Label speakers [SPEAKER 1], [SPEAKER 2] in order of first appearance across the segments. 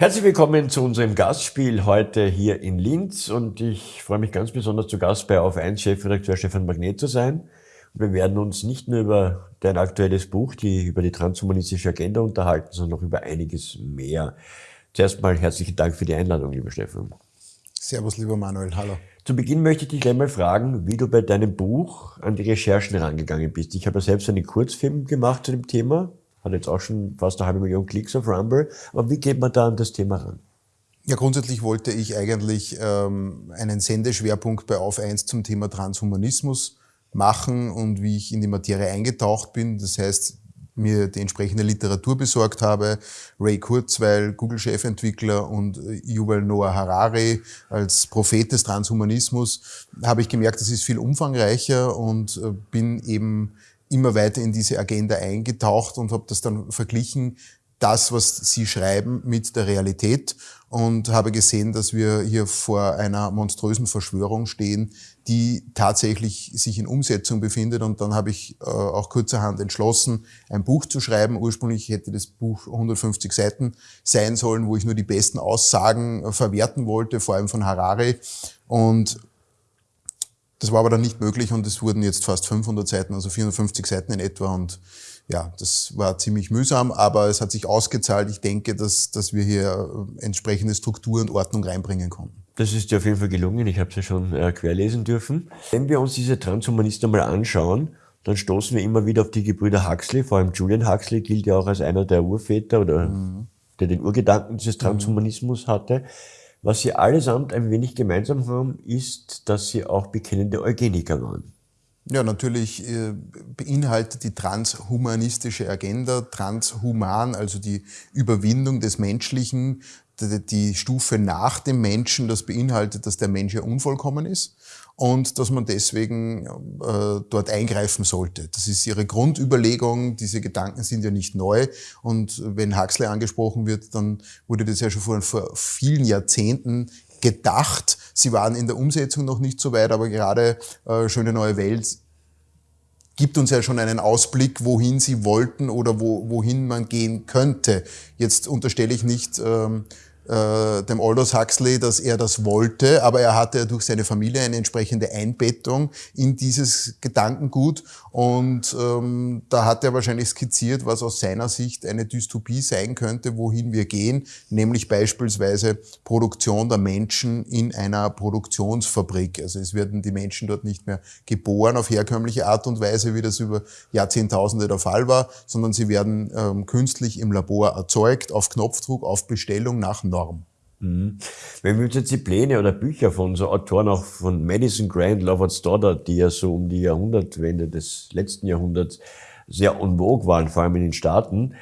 [SPEAKER 1] Herzlich willkommen zu unserem Gastspiel heute hier in Linz und ich freue mich ganz besonders zu Gast bei Auf 1 Chefredakteur Stefan Magnet zu sein. Wir werden uns nicht nur über dein aktuelles Buch, die, über die transhumanistische Agenda unterhalten, sondern auch über einiges mehr. Zuerst mal herzlichen Dank für die Einladung, lieber Stefan.
[SPEAKER 2] Servus, lieber Manuel, hallo.
[SPEAKER 1] Zu Beginn möchte ich dich gleich mal fragen, wie du bei deinem Buch an die Recherchen rangegangen bist. Ich habe ja selbst einen Kurzfilm gemacht zu dem Thema, hat jetzt auch schon fast eine halbe Million Klicks auf Rumble. Aber wie geht man da an das Thema ran?
[SPEAKER 2] Ja, grundsätzlich wollte ich eigentlich ähm, einen Sendeschwerpunkt bei Auf 1 zum Thema Transhumanismus machen und wie ich in die Materie eingetaucht bin. Das heißt, mir die entsprechende Literatur besorgt habe, Ray Kurzweil, Google-Chefentwickler und äh, Yuval Noah Harari als Prophet des Transhumanismus, habe ich gemerkt, das ist viel umfangreicher und äh, bin eben immer weiter in diese Agenda eingetaucht und habe das dann verglichen, das, was Sie schreiben, mit der Realität und habe gesehen, dass wir hier vor einer monströsen Verschwörung stehen, die tatsächlich sich in Umsetzung befindet. Und dann habe ich äh, auch kurzerhand entschlossen, ein Buch zu schreiben. Ursprünglich hätte das Buch 150 Seiten sein sollen, wo ich nur die besten Aussagen äh, verwerten wollte, vor allem von Harari. Und das war aber dann nicht möglich und es wurden jetzt fast 500 Seiten, also 450 Seiten in etwa und ja, das war ziemlich mühsam, aber es hat sich ausgezahlt. Ich denke, dass, dass wir hier äh, entsprechende Struktur und Ordnung reinbringen konnten.
[SPEAKER 1] Das ist dir auf jeden Fall gelungen. Ich habe es ja schon äh, querlesen dürfen. Wenn wir uns diese Transhumanisten mal anschauen, dann stoßen wir immer wieder auf die Gebrüder Huxley. Vor allem Julian Huxley gilt ja auch als einer der Urväter oder mhm. der den Urgedanken dieses Transhumanismus hatte. Was sie allesamt ein wenig gemeinsam haben, ist, dass sie auch bekennende Eugeniker waren.
[SPEAKER 2] Ja, natürlich äh, beinhaltet die transhumanistische Agenda, transhuman, also die Überwindung des Menschlichen, die Stufe nach dem Menschen, das beinhaltet, dass der Mensch ja unvollkommen ist und dass man deswegen äh, dort eingreifen sollte. Das ist ihre Grundüberlegung. Diese Gedanken sind ja nicht neu. Und wenn Huxley angesprochen wird, dann wurde das ja schon vor, vor vielen Jahrzehnten gedacht. Sie waren in der Umsetzung noch nicht so weit, aber gerade äh, Schöne neue Welt gibt uns ja schon einen Ausblick, wohin sie wollten oder wo, wohin man gehen könnte. Jetzt unterstelle ich nicht, ähm, äh, dem Aldous Huxley, dass er das wollte, aber er hatte durch seine Familie eine entsprechende Einbettung in dieses Gedankengut und ähm, da hat er wahrscheinlich skizziert, was aus seiner Sicht eine Dystopie sein könnte, wohin wir gehen, nämlich beispielsweise Produktion der Menschen in einer Produktionsfabrik. Also es werden die Menschen dort nicht mehr geboren auf herkömmliche Art und Weise, wie das über Jahrzehntausende der Fall war, sondern sie werden ähm, künstlich im Labor erzeugt, auf Knopfdruck, auf Bestellung nach Norm.
[SPEAKER 1] Mhm. Wenn wir uns jetzt die Pläne oder Bücher von so Autoren auch von Madison Grant, Lovett Stoddard, die ja so um die Jahrhundertwende des letzten Jahrhunderts sehr en vogue waren, vor allem in den Staaten,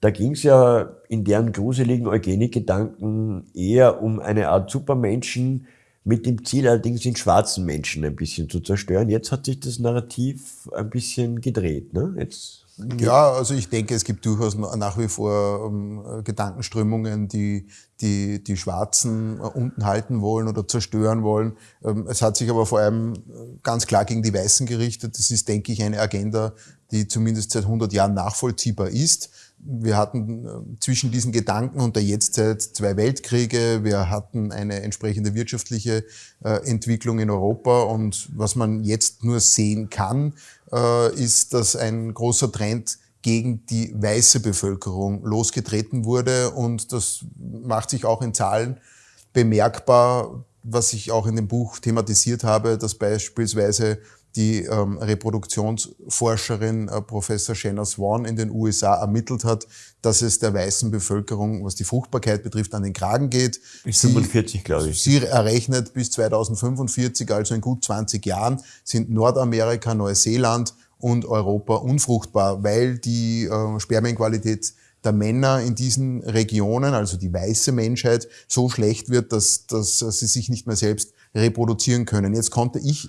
[SPEAKER 1] da ging es ja in deren gruseligen Eugenik-Gedanken eher um eine Art Supermenschen, mit dem Ziel allerdings den schwarzen Menschen ein bisschen zu zerstören. Jetzt hat sich das Narrativ ein bisschen gedreht. Ne? Jetzt
[SPEAKER 2] ja, also ich denke, es gibt durchaus nach wie vor ähm, Gedankenströmungen, die, die die Schwarzen äh, unten halten wollen oder zerstören wollen. Ähm, es hat sich aber vor allem äh, ganz klar gegen die Weißen gerichtet. Das ist, denke ich, eine Agenda, die zumindest seit 100 Jahren nachvollziehbar ist. Wir hatten äh, zwischen diesen Gedanken und der Jetztzeit zwei Weltkriege. Wir hatten eine entsprechende wirtschaftliche Entwicklung in Europa. Und was man jetzt nur sehen kann, äh, ist, dass ein großer Trend gegen die weiße Bevölkerung losgetreten wurde. Und das macht sich auch in Zahlen bemerkbar, was ich auch in dem Buch thematisiert habe, dass beispielsweise die ähm, Reproduktionsforscherin äh, Professor Shanna Swan in den USA ermittelt hat, dass es der weißen Bevölkerung, was die Fruchtbarkeit betrifft, an den Kragen geht.
[SPEAKER 1] Bis 45, glaube ich.
[SPEAKER 2] Sie errechnet bis 2045, also in gut 20 Jahren, sind Nordamerika, Neuseeland und Europa unfruchtbar, weil die äh, Spermienqualität der Männer in diesen Regionen, also die weiße Menschheit, so schlecht wird, dass, dass sie sich nicht mehr selbst reproduzieren können. Jetzt konnte ich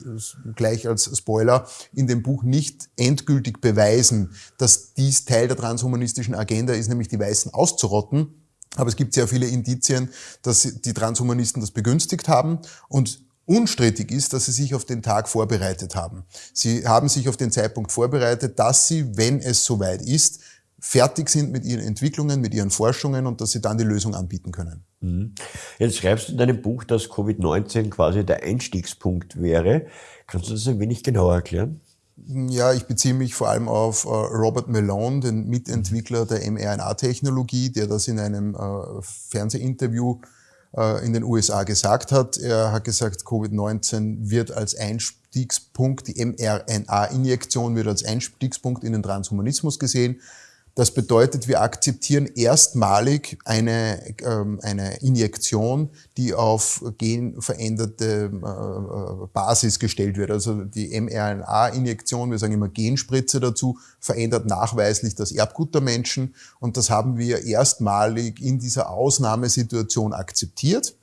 [SPEAKER 2] gleich als Spoiler in dem Buch nicht endgültig beweisen, dass dies Teil der transhumanistischen Agenda ist, nämlich die Weißen auszurotten. Aber es gibt sehr viele Indizien, dass die Transhumanisten das begünstigt haben und Unstrittig ist, dass sie sich auf den Tag vorbereitet haben. Sie haben sich auf den Zeitpunkt vorbereitet, dass sie, wenn es soweit ist, fertig sind mit ihren Entwicklungen, mit ihren Forschungen und dass sie dann die Lösung anbieten können.
[SPEAKER 1] Mhm. Jetzt schreibst du in deinem Buch, dass Covid-19 quasi der Einstiegspunkt wäre. Kannst du das ein wenig genauer erklären?
[SPEAKER 2] Ja, ich beziehe mich vor allem auf äh, Robert Malone, den Mitentwickler der mRNA-Technologie, der das in einem äh, Fernsehinterview äh, in den USA gesagt hat. Er hat gesagt, Covid-19 wird als Einstiegspunkt, die mRNA-Injektion wird als Einstiegspunkt in den Transhumanismus gesehen. Das bedeutet, wir akzeptieren erstmalig eine, ähm, eine Injektion, die auf genveränderte äh, Basis gestellt wird. Also die mRNA-Injektion, wir sagen immer Genspritze dazu, verändert nachweislich das Erbgut der Menschen. Und das haben wir erstmalig in dieser Ausnahmesituation akzeptiert.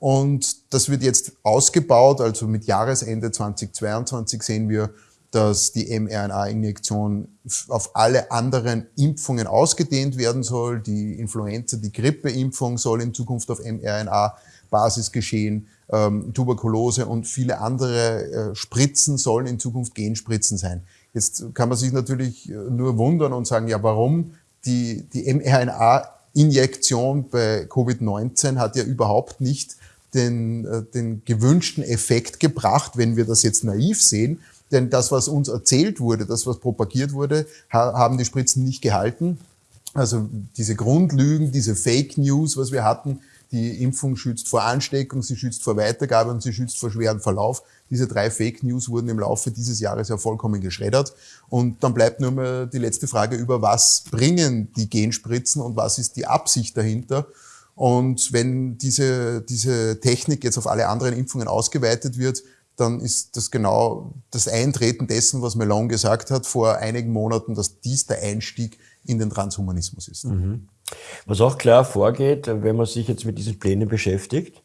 [SPEAKER 2] Und das wird jetzt ausgebaut, also mit Jahresende 2022 sehen wir dass die mRNA-Injektion auf alle anderen Impfungen ausgedehnt werden soll. Die Influenza, die Grippeimpfung soll in Zukunft auf mRNA-Basis geschehen. Ähm, Tuberkulose und viele andere äh, Spritzen sollen in Zukunft Genspritzen sein. Jetzt kann man sich natürlich äh, nur wundern und sagen, ja, warum? Die, die mRNA-Injektion bei Covid-19 hat ja überhaupt nicht den, äh, den gewünschten Effekt gebracht, wenn wir das jetzt naiv sehen, denn das, was uns erzählt wurde, das, was propagiert wurde, haben die Spritzen nicht gehalten. Also diese Grundlügen, diese Fake News, was wir hatten, die Impfung schützt vor Ansteckung, sie schützt vor Weitergabe und sie schützt vor schweren Verlauf. Diese drei Fake News wurden im Laufe dieses Jahres ja vollkommen geschreddert. Und dann bleibt nur mehr die letzte Frage über, was bringen die Genspritzen und was ist die Absicht dahinter. Und wenn diese, diese Technik jetzt auf alle anderen Impfungen ausgeweitet wird, dann ist das genau das Eintreten dessen, was Melon gesagt hat vor einigen Monaten, dass dies der Einstieg in den Transhumanismus ist. Mhm.
[SPEAKER 1] Was auch klar vorgeht, wenn man sich jetzt mit diesen Plänen beschäftigt,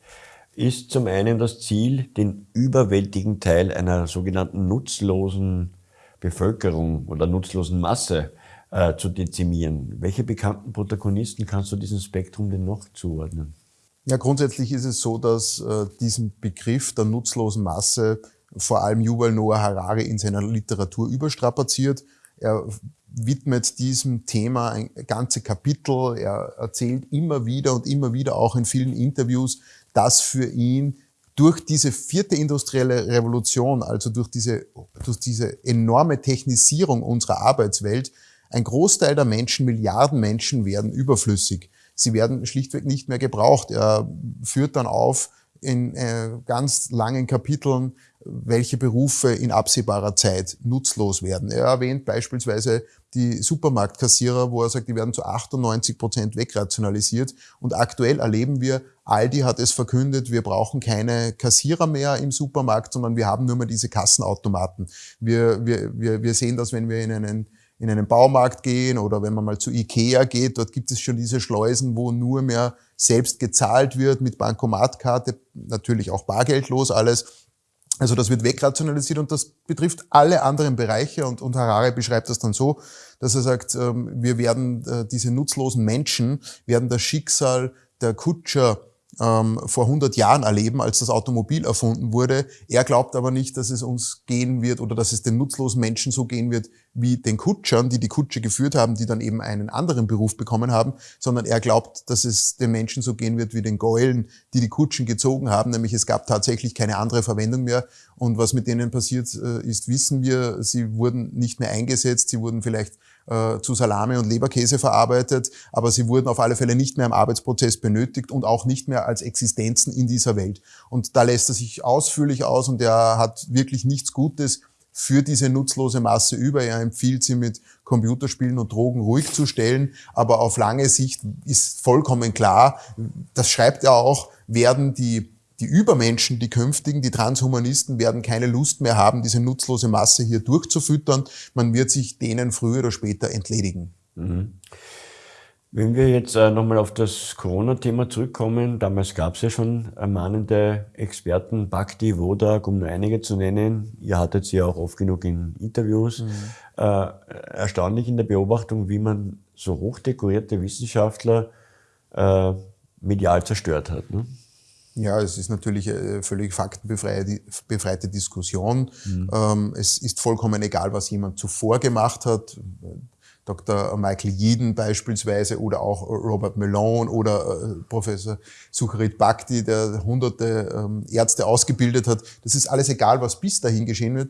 [SPEAKER 1] ist zum einen das Ziel, den überwältigen Teil einer sogenannten nutzlosen Bevölkerung oder nutzlosen Masse äh, zu dezimieren. Welche bekannten Protagonisten kannst du diesem Spektrum denn noch zuordnen?
[SPEAKER 2] Ja, grundsätzlich ist es so, dass äh, diesen Begriff der nutzlosen Masse vor allem Yuval Noah Harari in seiner Literatur überstrapaziert. Er widmet diesem Thema ein ganze Kapitel. Er erzählt immer wieder und immer wieder auch in vielen Interviews, dass für ihn durch diese vierte industrielle Revolution, also durch diese, durch diese enorme Technisierung unserer Arbeitswelt, ein Großteil der Menschen, Milliarden Menschen werden überflüssig sie werden schlichtweg nicht mehr gebraucht. Er führt dann auf in äh, ganz langen Kapiteln, welche Berufe in absehbarer Zeit nutzlos werden. Er erwähnt beispielsweise die Supermarktkassierer, wo er sagt, die werden zu 98 Prozent wegrationalisiert. Und aktuell erleben wir, Aldi hat es verkündet, wir brauchen keine Kassierer mehr im Supermarkt, sondern wir haben nur mehr diese Kassenautomaten. Wir, wir, wir, wir sehen das, wenn wir in einen in einen Baumarkt gehen oder wenn man mal zu Ikea geht, dort gibt es schon diese Schleusen, wo nur mehr selbst gezahlt wird mit Bankomatkarte, natürlich auch bargeldlos alles. Also das wird wegrationalisiert und das betrifft alle anderen Bereiche und, und Harare beschreibt das dann so, dass er sagt, ähm, wir werden äh, diese nutzlosen Menschen, werden das Schicksal der Kutscher ähm, vor 100 Jahren erleben, als das Automobil erfunden wurde. Er glaubt aber nicht, dass es uns gehen wird oder dass es den nutzlosen Menschen so gehen wird wie den Kutschern, die die Kutsche geführt haben, die dann eben einen anderen Beruf bekommen haben, sondern er glaubt, dass es den Menschen so gehen wird wie den Gäulen, die die Kutschen gezogen haben, nämlich es gab tatsächlich keine andere Verwendung mehr. Und was mit denen passiert äh, ist, wissen wir. Sie wurden nicht mehr eingesetzt, sie wurden vielleicht äh, zu Salami und Leberkäse verarbeitet, aber sie wurden auf alle Fälle nicht mehr im Arbeitsprozess benötigt und auch nicht mehr als Existenzen in dieser Welt. Und da lässt er sich ausführlich aus und er hat wirklich nichts Gutes für diese nutzlose Masse über. Er empfiehlt sie mit Computerspielen und Drogen ruhig zu stellen, aber auf lange Sicht ist vollkommen klar, das schreibt er auch, werden die die Übermenschen, die künftigen, die Transhumanisten werden keine Lust mehr haben, diese nutzlose Masse hier durchzufüttern. Man wird sich denen früher oder später entledigen. Mhm.
[SPEAKER 1] Wenn wir jetzt äh, nochmal auf das Corona-Thema zurückkommen, damals gab es ja schon mahnende Experten, Bhakti, Wodak, um nur einige zu nennen. Ihr hattet sie ja auch oft genug in Interviews. Mhm. Äh, erstaunlich in der Beobachtung, wie man so hochdekorierte Wissenschaftler äh, medial zerstört hat. Ne?
[SPEAKER 2] Ja, es ist natürlich eine völlig faktenbefreite Diskussion. Mhm. Ähm, es ist vollkommen egal, was jemand zuvor gemacht hat. Dr. Michael Yeadon beispielsweise oder auch Robert Malone oder äh, Professor Sucharit Bhakti, der hunderte ähm, Ärzte ausgebildet hat. Das ist alles egal, was bis dahin geschehen wird.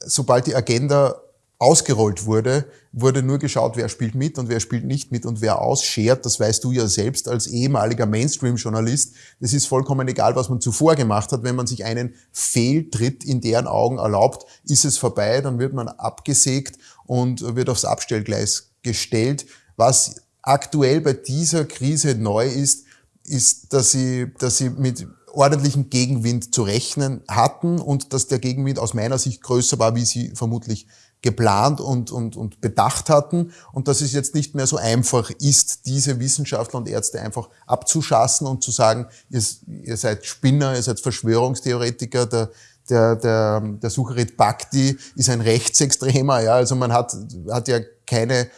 [SPEAKER 2] Sobald die Agenda ausgerollt wurde, wurde nur geschaut, wer spielt mit und wer spielt nicht mit und wer ausschert. Das weißt du ja selbst als ehemaliger Mainstream-Journalist. Das ist vollkommen egal, was man zuvor gemacht hat. Wenn man sich einen Fehltritt in deren Augen erlaubt, ist es vorbei, dann wird man abgesägt und wird aufs Abstellgleis gestellt. Was aktuell bei dieser Krise neu ist, ist, dass sie, dass sie mit ordentlichen Gegenwind zu rechnen hatten und dass der Gegenwind aus meiner Sicht größer war, wie sie vermutlich geplant und, und, und bedacht hatten und dass es jetzt nicht mehr so einfach ist, diese Wissenschaftler und Ärzte einfach abzuschassen und zu sagen, ihr, ihr seid Spinner, ihr seid Verschwörungstheoretiker, der, der, der, der Sucharit Bhakti ist ein Rechtsextremer, ja, also man hat, hat ja keine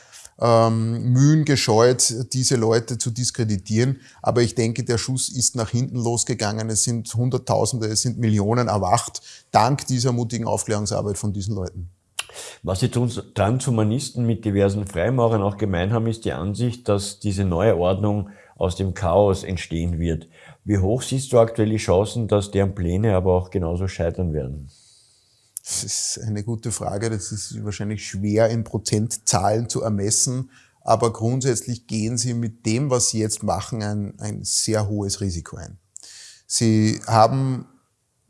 [SPEAKER 2] ähm, Mühen gescheut, diese Leute zu diskreditieren. Aber ich denke, der Schuss ist nach hinten losgegangen. Es sind Hunderttausende, es sind Millionen erwacht, dank dieser mutigen Aufklärungsarbeit von diesen Leuten.
[SPEAKER 1] Was die Transhumanisten mit diversen Freimaurern auch gemein haben, ist die Ansicht, dass diese neue Ordnung aus dem Chaos entstehen wird. Wie hoch siehst du aktuell die Chancen, dass deren Pläne aber auch genauso scheitern werden?
[SPEAKER 2] Das ist eine gute Frage. Das ist wahrscheinlich schwer in Prozentzahlen zu ermessen. Aber grundsätzlich gehen sie mit dem, was sie jetzt machen, ein, ein sehr hohes Risiko ein. Sie haben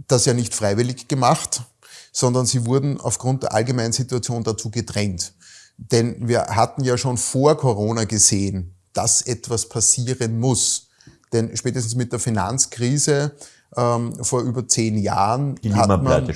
[SPEAKER 2] das ja nicht freiwillig gemacht sondern sie wurden aufgrund der allgemeinen Situation dazu gedrängt. Denn wir hatten ja schon vor Corona gesehen, dass etwas passieren muss. Denn spätestens mit der Finanzkrise ähm, vor über zehn Jahren
[SPEAKER 1] Die hat man,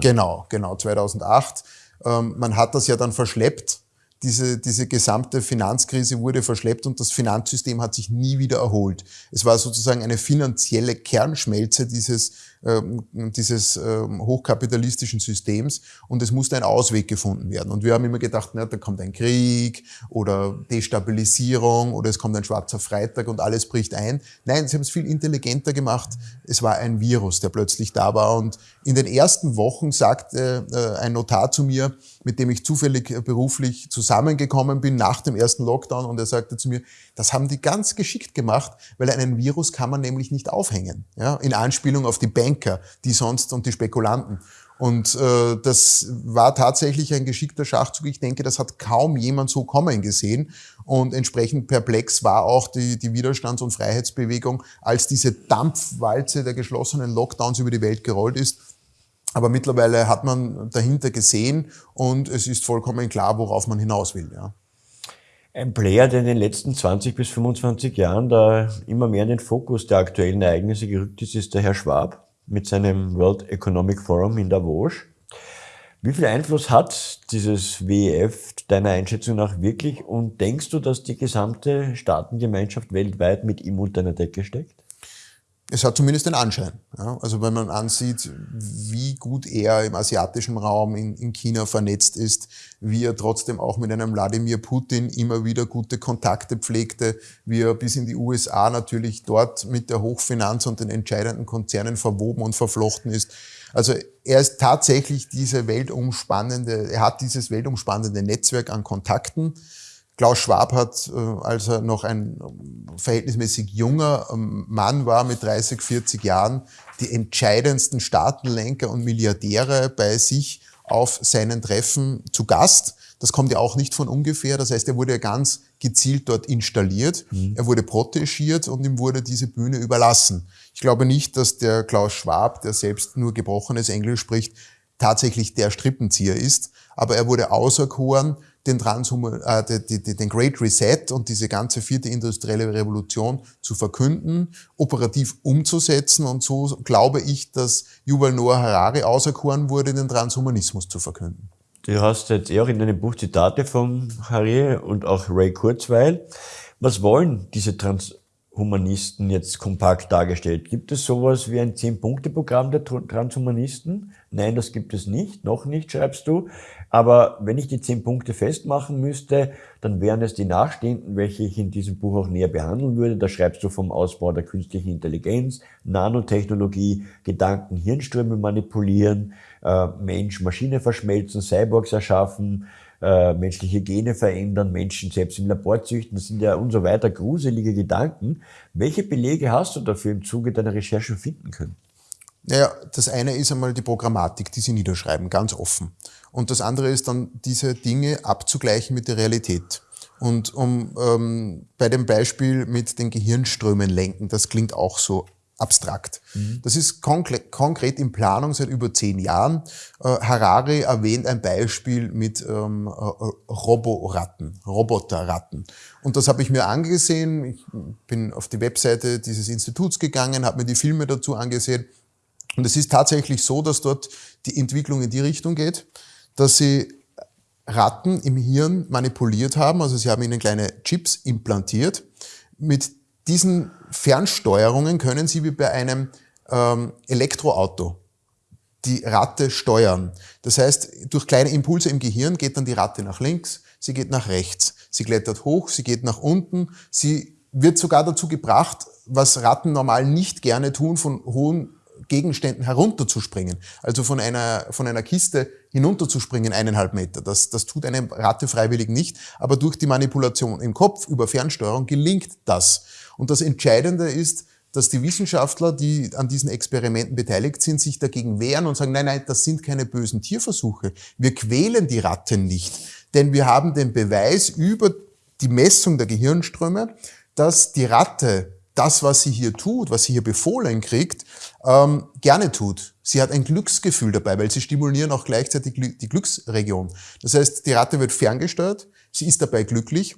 [SPEAKER 2] genau, genau 2008. Ähm, man hat das ja dann verschleppt. Diese, diese gesamte Finanzkrise wurde verschleppt und das Finanzsystem hat sich nie wieder erholt. Es war sozusagen eine finanzielle Kernschmelze dieses dieses ähm, hochkapitalistischen Systems und es musste ein Ausweg gefunden werden. Und wir haben immer gedacht, na, da kommt ein Krieg oder Destabilisierung oder es kommt ein schwarzer Freitag und alles bricht ein. Nein, sie haben es viel intelligenter gemacht. Es war ein Virus, der plötzlich da war und in den ersten Wochen sagte äh, ein Notar zu mir, mit dem ich zufällig äh, beruflich zusammengekommen bin nach dem ersten Lockdown und er sagte zu mir, das haben die ganz geschickt gemacht, weil einen Virus kann man nämlich nicht aufhängen. Ja, in Anspielung auf die Banker, die sonst und die Spekulanten. Und äh, das war tatsächlich ein geschickter Schachzug. Ich denke, das hat kaum jemand so kommen gesehen. Und entsprechend perplex war auch die, die Widerstands- und Freiheitsbewegung, als diese Dampfwalze der geschlossenen Lockdowns über die Welt gerollt ist. Aber mittlerweile hat man dahinter gesehen und es ist vollkommen klar, worauf man hinaus will. Ja.
[SPEAKER 1] Ein Player, der in den letzten 20 bis 25 Jahren da immer mehr in den Fokus der aktuellen Ereignisse gerückt ist, ist der Herr Schwab mit seinem World Economic Forum in Davos. Wie viel Einfluss hat dieses WEF deiner Einschätzung nach wirklich und denkst du, dass die gesamte Staatengemeinschaft weltweit mit ihm unter einer Decke steckt?
[SPEAKER 2] Es hat zumindest den Anschein. Ja? Also wenn man ansieht, wie gut er im asiatischen Raum in, in, China vernetzt ist, wie er trotzdem auch mit einem Wladimir Putin immer wieder gute Kontakte pflegte, wie er bis in die USA natürlich dort mit der Hochfinanz und den entscheidenden Konzernen verwoben und verflochten ist. Also er ist tatsächlich diese weltumspannende, er hat dieses weltumspannende Netzwerk an Kontakten. Klaus Schwab hat, äh, als er noch ein verhältnismäßig junger ähm, Mann war mit 30, 40 Jahren, die entscheidendsten Staatenlenker und Milliardäre bei sich auf seinen Treffen zu Gast. Das kommt ja auch nicht von ungefähr. Das heißt, er wurde ja ganz gezielt dort installiert. Mhm. Er wurde protegiert und ihm wurde diese Bühne überlassen. Ich glaube nicht, dass der Klaus Schwab, der selbst nur gebrochenes Englisch spricht, tatsächlich der Strippenzieher ist. Aber er wurde auserkoren, den, Transhuman, äh, den Great Reset und diese ganze vierte industrielle Revolution zu verkünden, operativ umzusetzen. Und so glaube ich, dass Yuval Noah Harari auserkoren wurde, den Transhumanismus zu verkünden.
[SPEAKER 1] du hast jetzt eh auch in deinem Buch Zitate von Harry und auch Ray Kurzweil. Was wollen diese Transhumanisten jetzt kompakt dargestellt? Gibt es sowas wie ein Zehn-Punkte-Programm der Transhumanisten? Nein, das gibt es nicht, noch nicht, schreibst du. Aber wenn ich die zehn Punkte festmachen müsste, dann wären es die nachstehenden, welche ich in diesem Buch auch näher behandeln würde. Da schreibst du vom Ausbau der künstlichen Intelligenz, Nanotechnologie, Gedanken, Hirnströme manipulieren, äh, Mensch, Maschine verschmelzen, Cyborgs erschaffen, äh, menschliche Gene verändern, Menschen selbst im Labor züchten, das sind ja und so weiter gruselige Gedanken. Welche Belege hast du dafür im Zuge deiner Recherche finden können?
[SPEAKER 2] Naja, das eine ist einmal die Programmatik, die sie niederschreiben, ganz offen. Und das andere ist dann, diese Dinge abzugleichen mit der Realität. Und um ähm, bei dem Beispiel mit den Gehirnströmen lenken, das klingt auch so abstrakt. Mhm. Das ist konkret in Planung seit über zehn Jahren. Äh, Harari erwähnt ein Beispiel mit ähm, äh, Roboratten, Roboterratten. Und das habe ich mir angesehen. Ich bin auf die Webseite dieses Instituts gegangen, habe mir die Filme dazu angesehen und es ist tatsächlich so, dass dort die Entwicklung in die Richtung geht, dass sie Ratten im Hirn manipuliert haben, also sie haben ihnen kleine Chips implantiert. Mit diesen Fernsteuerungen können sie wie bei einem ähm, Elektroauto die Ratte steuern. Das heißt, durch kleine Impulse im Gehirn geht dann die Ratte nach links, sie geht nach rechts, sie klettert hoch, sie geht nach unten, sie wird sogar dazu gebracht, was Ratten normal nicht gerne tun, von hohen Gegenständen herunterzuspringen, also von einer, von einer Kiste hinunterzuspringen, eineinhalb Meter. Das, das tut eine Ratte freiwillig nicht, aber durch die Manipulation im Kopf über Fernsteuerung gelingt das. Und das Entscheidende ist, dass die Wissenschaftler, die an diesen Experimenten beteiligt sind, sich dagegen wehren und sagen, nein, nein, das sind keine bösen Tierversuche. Wir quälen die Ratten nicht, denn wir haben den Beweis über die Messung der Gehirnströme, dass die Ratte das, was sie hier tut, was sie hier befohlen kriegt, ähm, gerne tut. Sie hat ein Glücksgefühl dabei, weil sie stimulieren auch gleichzeitig die Glücksregion. Das heißt, die Ratte wird ferngesteuert, sie ist dabei glücklich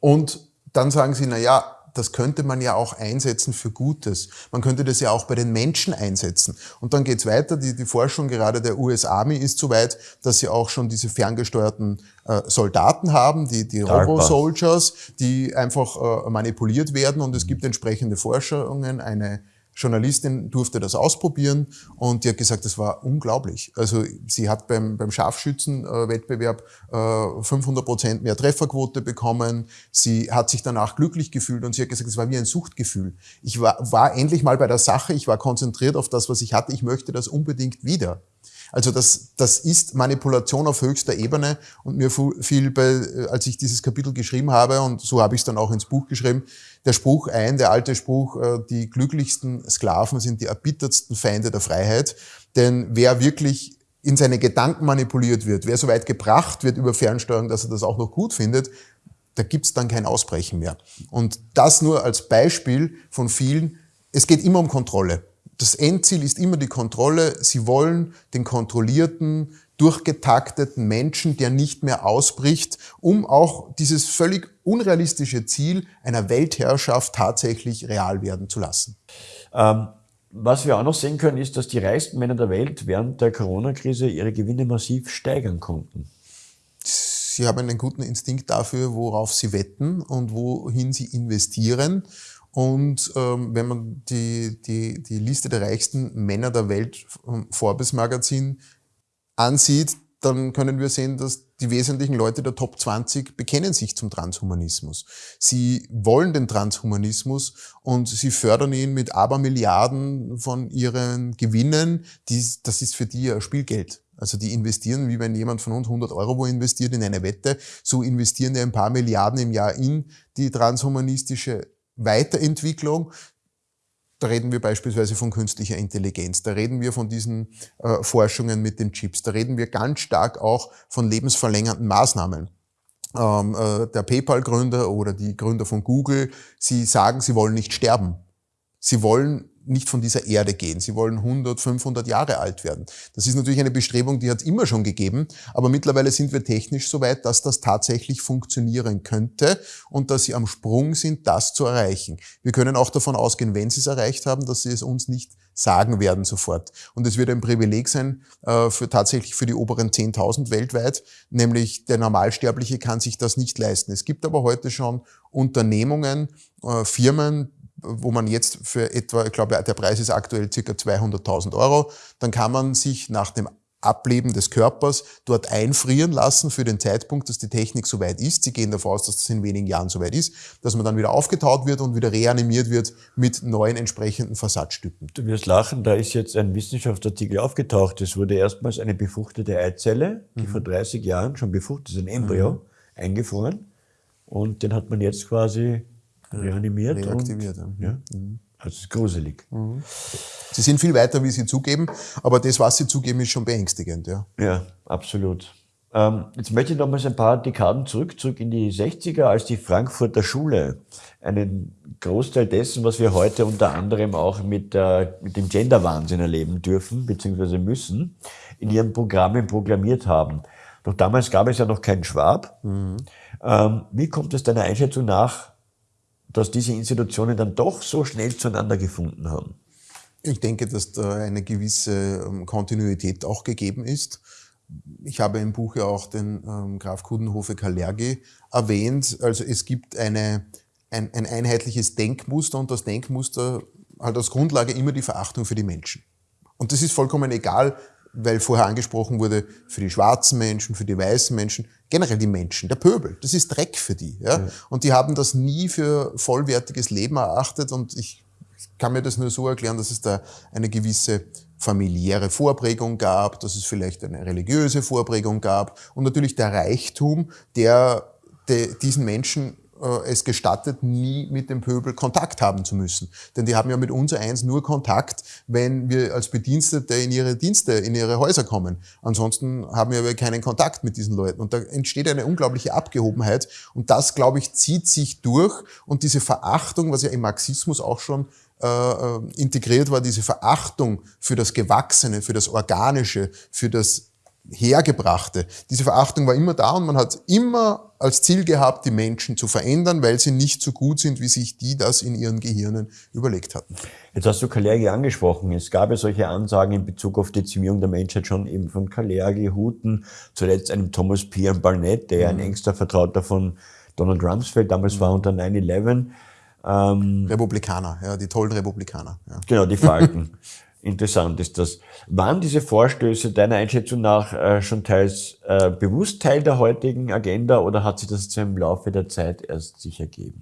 [SPEAKER 2] und dann sagen sie, na ja, das könnte man ja auch einsetzen für Gutes. Man könnte das ja auch bei den Menschen einsetzen. Und dann geht's weiter. Die, die Forschung gerade der US Army ist so weit, dass sie auch schon diese ferngesteuerten äh, Soldaten haben, die, die Robo-Soldiers, die einfach äh, manipuliert werden. Und es gibt entsprechende Forschungen, eine Journalistin durfte das ausprobieren und die hat gesagt, das war unglaublich. Also sie hat beim, beim Scharfschützenwettbewerb äh, 500 Prozent mehr Trefferquote bekommen. Sie hat sich danach glücklich gefühlt und sie hat gesagt, es war wie ein Suchtgefühl. Ich war, war endlich mal bei der Sache, ich war konzentriert auf das, was ich hatte. Ich möchte das unbedingt wieder. Also das, das ist Manipulation auf höchster Ebene und mir fiel, bei, äh, als ich dieses Kapitel geschrieben habe, und so habe ich es dann auch ins Buch geschrieben, der Spruch ein, der alte Spruch, äh, die glücklichsten Sklaven sind die erbittertsten Feinde der Freiheit. Denn wer wirklich in seine Gedanken manipuliert wird, wer so weit gebracht wird über Fernsteuerung, dass er das auch noch gut findet, da gibt's dann kein Ausbrechen mehr. Und das nur als Beispiel von vielen. Es geht immer um Kontrolle das Endziel ist immer die Kontrolle. Sie wollen den kontrollierten, durchgetakteten Menschen, der nicht mehr ausbricht, um auch dieses völlig unrealistische Ziel einer Weltherrschaft tatsächlich real werden zu lassen.
[SPEAKER 1] Ähm, was wir auch noch sehen können, ist, dass die reichsten Männer der Welt während der Corona-Krise ihre Gewinne massiv steigern konnten.
[SPEAKER 2] Sie haben einen guten Instinkt dafür, worauf sie wetten und wohin sie investieren. Und ähm, wenn man die, die, die Liste der reichsten Männer der Welt vom Forbes Magazin ansieht, dann können wir sehen, dass die wesentlichen Leute der Top 20 bekennen sich zum Transhumanismus. Sie wollen den Transhumanismus und sie fördern ihn mit Abermilliarden von ihren Gewinnen. Die, das ist für die ja Spielgeld. Also die investieren, wie wenn jemand von uns 100 Euro investiert in eine Wette, so investieren die ein paar Milliarden im Jahr in die transhumanistische Weiterentwicklung. Da reden wir beispielsweise von künstlicher Intelligenz, da reden wir von diesen äh, Forschungen mit den Chips, da reden wir ganz stark auch von lebensverlängernden Maßnahmen. Ähm, äh, der PayPal-Gründer oder die Gründer von Google, sie sagen, sie wollen nicht sterben. Sie wollen nicht von dieser Erde gehen. Sie wollen 100, 500 Jahre alt werden. Das ist natürlich eine Bestrebung, die hat es immer schon gegeben, aber mittlerweile sind wir technisch so weit, dass das tatsächlich funktionieren könnte und dass sie am Sprung sind, das zu erreichen. Wir können auch davon ausgehen, wenn sie es erreicht haben, dass sie es uns nicht sagen werden sofort. Und es wird ein Privileg sein äh, für tatsächlich für die oberen 10.000 weltweit, nämlich der Normalsterbliche kann sich das nicht leisten. Es gibt aber heute schon Unternehmungen, äh, Firmen, wo man jetzt für etwa, ich glaube, der Preis ist aktuell circa 200.000 Euro, dann kann man sich nach dem Ableben des Körpers dort einfrieren lassen für den Zeitpunkt, dass die Technik soweit ist. Sie gehen davon aus, dass das in wenigen Jahren soweit ist, dass man dann wieder aufgetaut wird und wieder reanimiert wird mit neuen entsprechenden Versatzstücken.
[SPEAKER 1] Du wirst lachen, da ist jetzt ein Wissenschaftsartikel aufgetaucht. Es wurde erstmals eine befruchtete Eizelle, die mhm. vor 30 Jahren schon befruchtet ist, ein Embryo, mhm. eingefroren. Und den hat man jetzt quasi reanimiert.
[SPEAKER 2] Reaktiviert.
[SPEAKER 1] Und, ja. Mhm. Also es ist gruselig. Mhm.
[SPEAKER 2] Sie sind viel weiter, wie Sie zugeben, aber das, was Sie zugeben, ist schon beängstigend. Ja,
[SPEAKER 1] ja absolut. Ähm, jetzt möchte ich nochmals ein paar Dekaden zurück, zurück in die 60er, als die Frankfurter Schule einen Großteil dessen, was wir heute unter anderem auch mit, äh, mit dem Gender-Wahnsinn erleben dürfen, beziehungsweise müssen, in ihren Programmen proklamiert haben. Doch damals gab es ja noch keinen Schwab. Mhm. Ähm, wie kommt es deiner Einschätzung nach, dass diese Institutionen dann doch so schnell zueinander gefunden haben?
[SPEAKER 2] Ich denke, dass da eine gewisse ähm, Kontinuität auch gegeben ist. Ich habe im Buch ja auch den ähm, Graf Kudenhofe Kalergi erwähnt. Also es gibt eine, ein, ein einheitliches Denkmuster und das Denkmuster hat als Grundlage immer die Verachtung für die Menschen. Und das ist vollkommen egal, weil vorher angesprochen wurde, für die schwarzen Menschen, für die weißen Menschen, generell die Menschen, der Pöbel, das ist Dreck für die. Ja? ja. Und die haben das nie für vollwertiges Leben erachtet und ich kann mir das nur so erklären, dass es da eine gewisse familiäre Vorprägung gab, dass es vielleicht eine religiöse Vorprägung gab und natürlich der Reichtum, der diesen Menschen es gestattet, nie mit dem Pöbel Kontakt haben zu müssen. Denn die haben ja mit uns eins nur Kontakt, wenn wir als Bedienstete in ihre Dienste, in ihre Häuser kommen. Ansonsten haben wir aber keinen Kontakt mit diesen Leuten. Und da entsteht eine unglaubliche Abgehobenheit. Und das, glaube ich, zieht sich durch. Und diese Verachtung, was ja im Marxismus auch schon äh, äh integriert war, diese Verachtung für das Gewachsene, für das Organische, für das Hergebrachte. Diese Verachtung war immer da und man hat immer als Ziel gehabt, die Menschen zu verändern, weil sie nicht so gut sind, wie sich die das in ihren Gehirnen überlegt hatten.
[SPEAKER 1] Jetzt hast du Kalergi angesprochen. Es gab ja solche Ansagen in Bezug auf die Dezimierung der Menschheit schon eben von Kalergi, Huten, zuletzt einem Thomas P. Barnett, der mhm. ein engster Vertrauter von Donald Rumsfeld damals mhm. war unter 9-11.
[SPEAKER 2] Ähm, Republikaner, ja, die tollen Republikaner. Ja.
[SPEAKER 1] Genau, die Falken. Interessant ist das. Waren diese Vorstöße deiner Einschätzung nach äh, schon teils äh, bewusst Teil der heutigen Agenda oder hat sich das im Laufe der Zeit erst sich ergeben?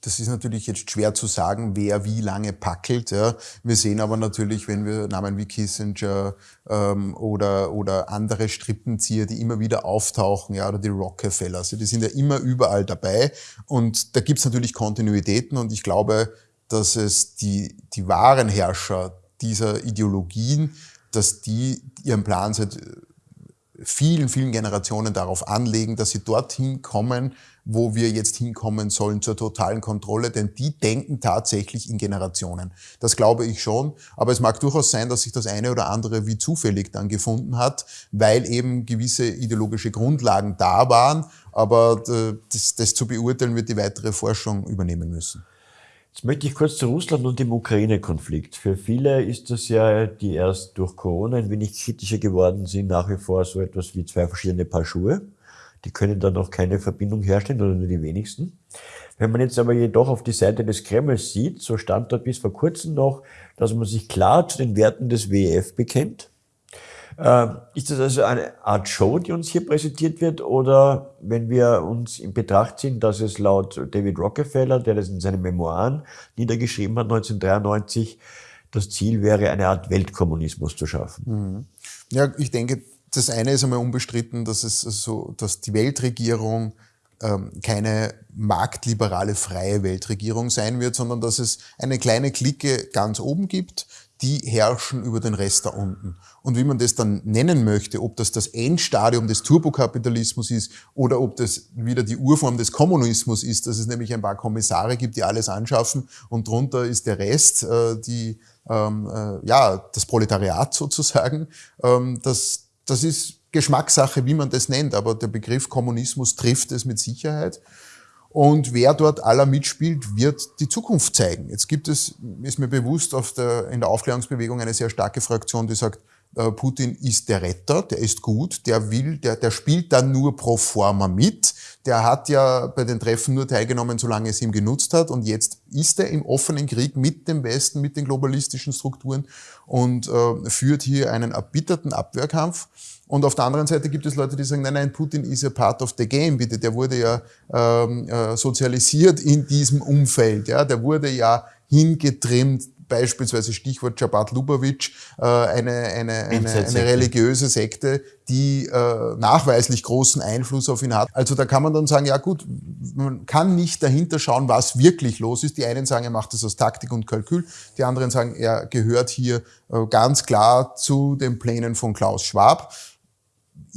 [SPEAKER 2] Das ist natürlich jetzt schwer zu sagen, wer wie lange packelt. Ja. Wir sehen aber natürlich, wenn wir Namen wie Kissinger ähm, oder, oder andere Strippenzieher, die immer wieder auftauchen, ja, oder die Rockefeller, also die sind ja immer überall dabei. Und da gibt es natürlich Kontinuitäten und ich glaube, dass es die, die wahren Herrscher dieser Ideologien, dass die ihren Plan seit vielen, vielen Generationen darauf anlegen, dass sie dorthin kommen, wo wir jetzt hinkommen sollen zur totalen Kontrolle, denn die denken tatsächlich in Generationen. Das glaube ich schon, aber es mag durchaus sein, dass sich das eine oder andere wie zufällig dann gefunden hat, weil eben gewisse ideologische Grundlagen da waren, aber äh, das, das zu beurteilen wird die weitere Forschung übernehmen müssen.
[SPEAKER 1] Jetzt möchte ich kurz zu Russland und dem Ukraine-Konflikt. Für viele ist das ja, die erst durch Corona ein wenig kritischer geworden sind, nach wie vor so etwas wie zwei verschiedene Paar Schuhe. Die können dann noch keine Verbindung herstellen oder nur die wenigsten. Wenn man jetzt aber jedoch auf die Seite des Kremls sieht, so stand dort bis vor kurzem noch, dass man sich klar zu den Werten des WEF bekennt ist das also eine Art Show, die uns hier präsentiert wird? Oder wenn wir uns in Betracht ziehen, dass es laut David Rockefeller, der das in seinen Memoiren niedergeschrieben hat, 1993, das Ziel wäre, eine Art Weltkommunismus zu schaffen?
[SPEAKER 2] Mhm. Ja, ich denke, das eine ist einmal unbestritten, dass es so, dass die Weltregierung ähm, keine marktliberale freie Weltregierung sein wird, sondern dass es eine kleine Clique ganz oben gibt, die herrschen über den Rest da unten. Und wie man das dann nennen möchte, ob das das Endstadium des Turbokapitalismus ist oder ob das wieder die Urform des Kommunismus ist, dass es nämlich ein paar Kommissare gibt, die alles anschaffen und drunter ist der Rest, äh, die, ähm, äh, ja, das Proletariat sozusagen. Ähm, das, das ist Geschmackssache, wie man das nennt, aber der Begriff Kommunismus trifft es mit Sicherheit. Und wer dort aller mitspielt, wird die Zukunft zeigen. Jetzt gibt es, ist mir bewusst, der, in der Aufklärungsbewegung eine sehr starke Fraktion, die sagt, äh, Putin ist der Retter, der ist gut, der will, der, der spielt dann nur pro forma mit. Der hat ja bei den Treffen nur teilgenommen, solange es ihm genutzt hat. Und jetzt ist er im offenen Krieg mit dem Westen, mit den globalistischen Strukturen und äh, führt hier einen erbitterten Abwehrkampf. Und auf der anderen Seite gibt es Leute, die sagen, nein, nein, Putin ist ja part of the game, bitte. Der wurde ja ähm, äh, sozialisiert in diesem Umfeld. Ja, der wurde ja hingetrimmt beispielsweise Stichwort Jabat Lubavitch, äh, eine, eine, eine, eine religiöse Sekte, die äh, nachweislich großen Einfluss auf ihn hat. Also da kann man dann sagen, ja gut, man kann nicht dahinter schauen, was wirklich los ist. Die einen sagen, er macht das aus Taktik und Kalkül, die anderen sagen, er gehört hier äh, ganz klar zu den Plänen von Klaus Schwab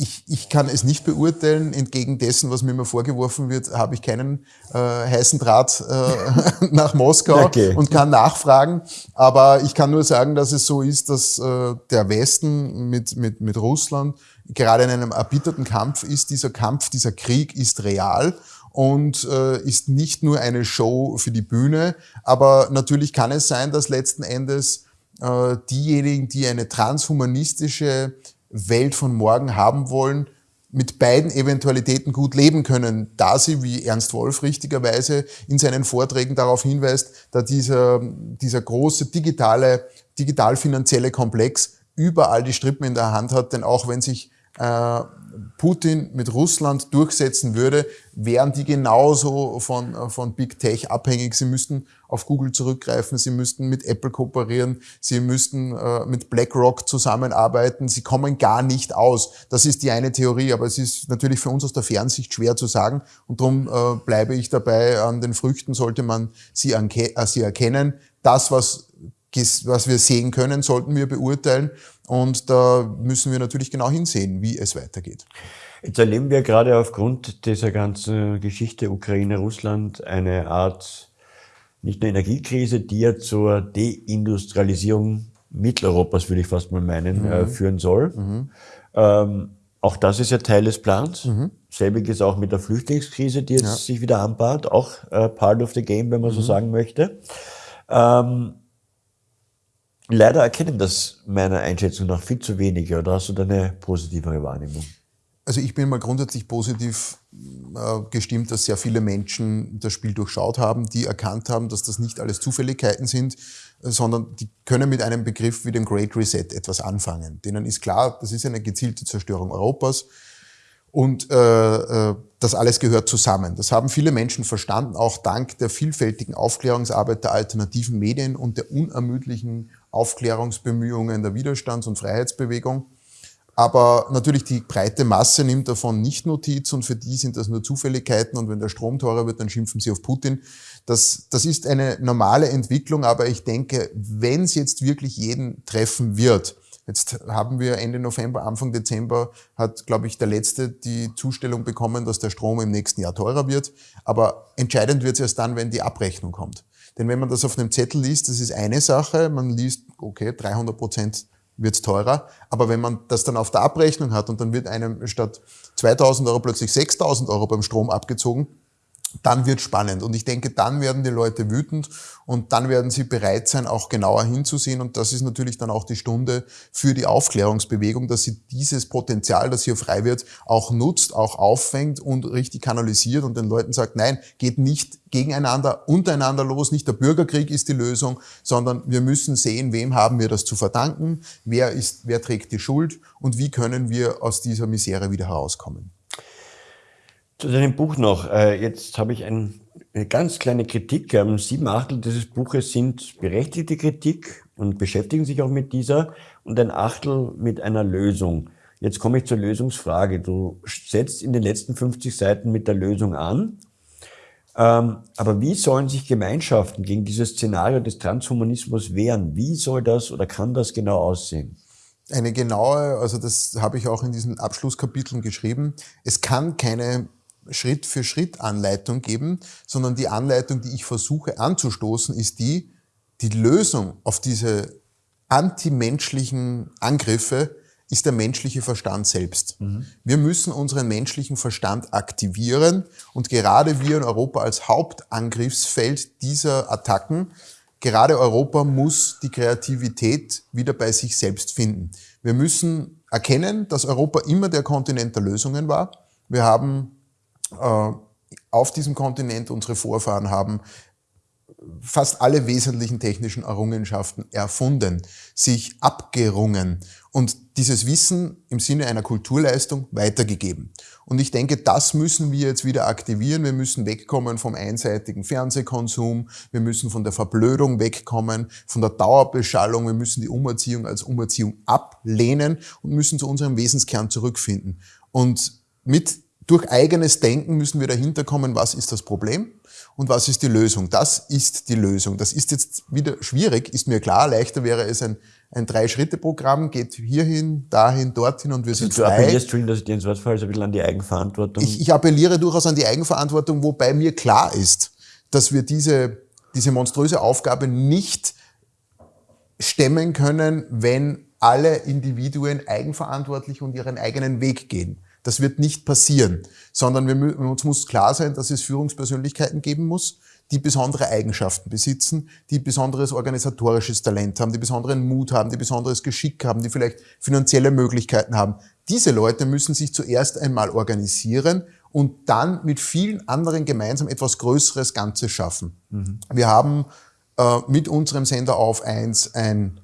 [SPEAKER 2] ich, ich kann es nicht beurteilen. Entgegen dessen, was mir immer vorgeworfen wird, habe ich keinen äh, heißen Draht äh, nach Moskau okay. und kann nachfragen. Aber ich kann nur sagen, dass es so ist, dass äh, der Westen mit, mit, mit Russland gerade in einem erbitterten Kampf ist. Dieser Kampf, dieser Krieg ist real und äh, ist nicht nur eine Show für die Bühne. Aber natürlich kann es sein, dass letzten Endes äh, diejenigen, die eine transhumanistische Welt von morgen haben wollen, mit beiden Eventualitäten gut leben können, da sie, wie Ernst Wolf richtigerweise in seinen Vorträgen darauf hinweist, da dieser, dieser große digitale, digital-finanzielle Komplex überall die Strippen in der Hand hat, denn auch wenn sich Putin mit Russland durchsetzen würde, wären die genauso von, von Big Tech abhängig. Sie müssten auf Google zurückgreifen, sie müssten mit Apple kooperieren, sie müssten äh, mit BlackRock zusammenarbeiten. Sie kommen gar nicht aus. Das ist die eine Theorie, aber es ist natürlich für uns aus der Fernsicht schwer zu sagen. Und darum äh, bleibe ich dabei, an den Früchten sollte man sie, äh, sie erkennen. Das, was was wir sehen können, sollten wir beurteilen. Und da müssen wir natürlich genau hinsehen, wie es weitergeht.
[SPEAKER 1] Jetzt erleben wir gerade aufgrund dieser ganzen Geschichte Ukraine-Russland eine Art, nicht nur Energiekrise, die ja zur Deindustrialisierung Mitteleuropas, würde ich fast mal meinen, mhm. äh, führen soll. Mhm. Ähm, auch das ist ja Teil des Plans. Mhm. Selbiges auch mit der Flüchtlingskrise, die jetzt ja. sich wieder anbahnt, auch äh, part of the game, wenn man so mhm. sagen möchte. Ähm, leider erkennen das meiner Einschätzung nach viel zu wenige. Oder hast du da eine positivere Wahrnehmung?
[SPEAKER 2] Also ich bin mal grundsätzlich positiv äh, gestimmt, dass sehr viele Menschen das Spiel durchschaut haben, die erkannt haben, dass das nicht alles Zufälligkeiten sind, äh, sondern die können mit einem Begriff wie dem Great Reset etwas anfangen. Denen ist klar, das ist eine gezielte Zerstörung Europas und äh, äh, das alles gehört zusammen. Das haben viele Menschen verstanden, auch dank der vielfältigen Aufklärungsarbeit der alternativen Medien und der unermüdlichen Aufklärungsbemühungen der Widerstands- und Freiheitsbewegung. Aber natürlich die breite Masse nimmt davon nicht Notiz und für die sind das nur Zufälligkeiten und wenn der Strom teurer wird, dann schimpfen sie auf Putin. Das, das ist eine normale Entwicklung, aber ich denke, wenn es jetzt wirklich jeden treffen wird, Jetzt haben wir Ende November, Anfang Dezember hat, glaube ich, der Letzte die Zustellung bekommen, dass der Strom im nächsten Jahr teurer wird. Aber entscheidend wird es erst dann, wenn die Abrechnung kommt. Denn wenn man das auf einem Zettel liest, das ist eine Sache. Man liest, okay, 300 Prozent wird es teurer. Aber wenn man das dann auf der Abrechnung hat und dann wird einem statt 2000 Euro plötzlich 6000 Euro beim Strom abgezogen, dann wird spannend. Und ich denke, dann werden die Leute wütend und dann werden sie bereit sein, auch genauer hinzusehen. Und das ist natürlich dann auch die Stunde für die Aufklärungsbewegung, dass sie dieses Potenzial, das hier frei wird, auch nutzt, auch auffängt und richtig kanalisiert und den Leuten sagt, nein, geht nicht gegeneinander, untereinander los. Nicht der Bürgerkrieg ist die Lösung, sondern wir müssen sehen, wem haben wir das zu verdanken, wer ist, wer trägt die Schuld und wie können wir aus dieser Misere wieder herauskommen.
[SPEAKER 1] Zu deinem Buch noch. Äh, jetzt habe ich ein, eine ganz kleine Kritik. Ähm, sieben Achtel dieses Buches sind berechtigte Kritik und beschäftigen sich auch mit dieser und ein Achtel mit einer Lösung. Jetzt komme ich zur Lösungsfrage. Du setzt in den letzten 50 Seiten mit der Lösung an. Ähm, aber wie sollen sich Gemeinschaften gegen dieses Szenario des Transhumanismus wehren? Wie soll das oder kann das genau aussehen?
[SPEAKER 2] Eine genaue, also das habe ich auch in diesen Abschlusskapiteln geschrieben. Es kann keine Schritt für Schritt Anleitung geben, sondern die Anleitung, die ich versuche anzustoßen, ist die, die Lösung auf diese antimenschlichen Angriffe ist der menschliche Verstand selbst. Mhm. Wir müssen unseren menschlichen Verstand aktivieren und gerade wir in Europa als Hauptangriffsfeld dieser Attacken, gerade Europa muss die Kreativität wieder bei sich selbst finden. Wir müssen erkennen, dass Europa immer der Kontinent der Lösungen war. Wir haben auf diesem Kontinent, unsere Vorfahren haben fast alle wesentlichen technischen Errungenschaften erfunden, sich abgerungen und dieses Wissen im Sinne einer Kulturleistung weitergegeben. Und ich denke, das müssen wir jetzt wieder aktivieren. Wir müssen wegkommen vom einseitigen Fernsehkonsum. Wir müssen von der Verblödung wegkommen, von der Dauerbeschallung. Wir müssen die Umerziehung als Umerziehung ablehnen und müssen zu unserem Wesenskern zurückfinden. Und mit durch eigenes Denken müssen wir dahinter kommen, was ist das Problem und was ist die Lösung. Das ist die Lösung. Das ist jetzt wieder schwierig, ist mir klar. Leichter wäre es ein, ein Drei-Schritte-Programm, geht hierhin, dahin, dorthin und wir sind
[SPEAKER 1] also, frei. Du appellierst, Entschuldigung, dass ich dir ins Wort falle, ein bisschen an die Eigenverantwortung.
[SPEAKER 2] Ich, ich appelliere durchaus an die Eigenverantwortung, wobei mir klar ist, dass wir diese, diese monströse Aufgabe nicht stemmen können, wenn alle Individuen eigenverantwortlich und ihren eigenen Weg gehen. Das wird nicht passieren, sondern wir, uns muss klar sein, dass es Führungspersönlichkeiten geben muss, die besondere Eigenschaften besitzen, die besonderes organisatorisches Talent haben, die besonderen Mut haben, die besonderes Geschick haben, die vielleicht finanzielle Möglichkeiten haben. Diese Leute müssen sich zuerst einmal organisieren und dann mit vielen anderen gemeinsam etwas Größeres Ganzes schaffen. Mhm. Wir haben äh, mit unserem Sender auf 1 ein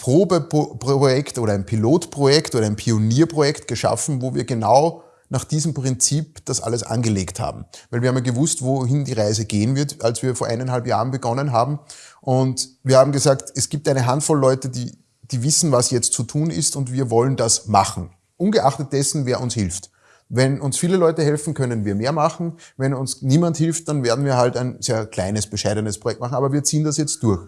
[SPEAKER 2] Probeprojekt oder ein Pilotprojekt oder ein Pionierprojekt geschaffen, wo wir genau nach diesem Prinzip das alles angelegt haben. Weil wir haben ja gewusst, wohin die Reise gehen wird, als wir vor eineinhalb Jahren begonnen haben. Und wir haben gesagt, es gibt eine Handvoll Leute, die, die wissen, was jetzt zu tun ist und wir wollen das machen. Ungeachtet dessen, wer uns hilft. Wenn uns viele Leute helfen, können wir mehr machen. Wenn uns niemand hilft, dann werden wir halt ein sehr kleines, bescheidenes Projekt machen. Aber wir ziehen das jetzt durch.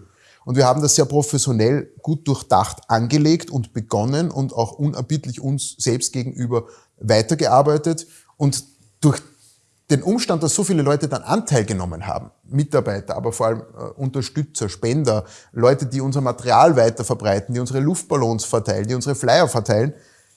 [SPEAKER 2] Und wir haben das sehr professionell gut durchdacht angelegt und begonnen und auch unerbittlich uns selbst gegenüber weitergearbeitet. Und durch den Umstand, dass so viele Leute dann Anteil genommen haben, Mitarbeiter, aber vor allem äh, Unterstützer, Spender, Leute, die unser Material weiter verbreiten, die unsere Luftballons verteilen, die unsere Flyer verteilen,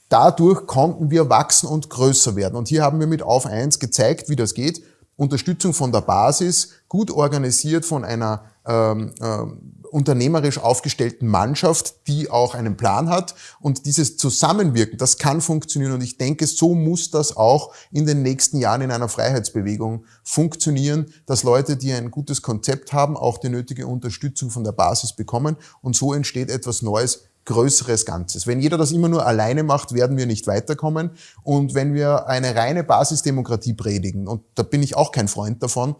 [SPEAKER 2] dadurch konnten wir wachsen und größer werden. Und hier haben wir mit Auf 1 gezeigt, wie das geht. Unterstützung von der Basis, gut organisiert von einer ähm, ähm, unternehmerisch aufgestellten Mannschaft, die auch einen Plan hat. Und dieses Zusammenwirken, das kann funktionieren. Und ich denke, so muss das auch in den nächsten Jahren in einer Freiheitsbewegung funktionieren, dass Leute, die ein gutes Konzept haben, auch die nötige Unterstützung von der Basis bekommen. Und so entsteht etwas Neues, größeres Ganzes. Wenn jeder das immer nur alleine macht, werden wir nicht weiterkommen. Und wenn wir eine reine Basisdemokratie predigen, und da bin ich auch kein Freund davon,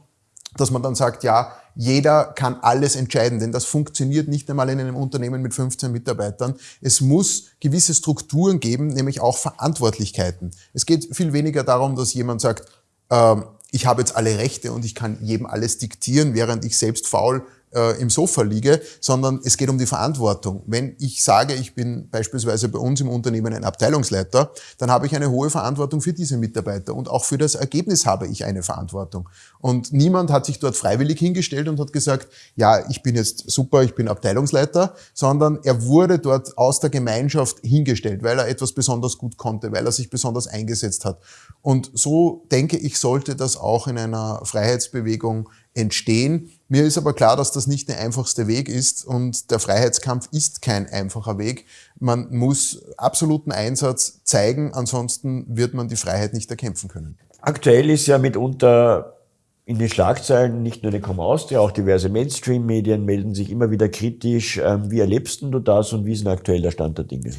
[SPEAKER 2] dass man dann sagt, ja, jeder kann alles entscheiden, denn das funktioniert nicht einmal in einem Unternehmen mit 15 Mitarbeitern. Es muss gewisse Strukturen geben, nämlich auch Verantwortlichkeiten. Es geht viel weniger darum, dass jemand sagt, äh, ich habe jetzt alle Rechte und ich kann jedem alles diktieren, während ich selbst faul äh, im Sofa liege, sondern es geht um die Verantwortung. Wenn ich sage, ich bin beispielsweise bei uns im Unternehmen ein Abteilungsleiter, dann habe ich eine hohe Verantwortung für diese Mitarbeiter und auch für das Ergebnis habe ich eine Verantwortung. Und niemand hat sich dort freiwillig hingestellt und hat gesagt, ja, ich bin jetzt super, ich bin Abteilungsleiter, sondern er wurde dort aus der Gemeinschaft hingestellt, weil er etwas besonders gut konnte, weil er sich besonders eingesetzt hat. Und so denke ich, sollte das auch in einer Freiheitsbewegung entstehen. Mir ist aber klar, dass das nicht der einfachste Weg ist und der Freiheitskampf ist kein einfacher Weg. Man muss absoluten Einsatz zeigen, ansonsten wird man die Freiheit nicht erkämpfen können.
[SPEAKER 1] Aktuell ist ja mitunter in den Schlagzeilen nicht nur der Com Austria, auch diverse Mainstream-Medien melden sich immer wieder kritisch. Ähm, wie erlebst du das und wie ist denn aktuell der Stand der Dinge?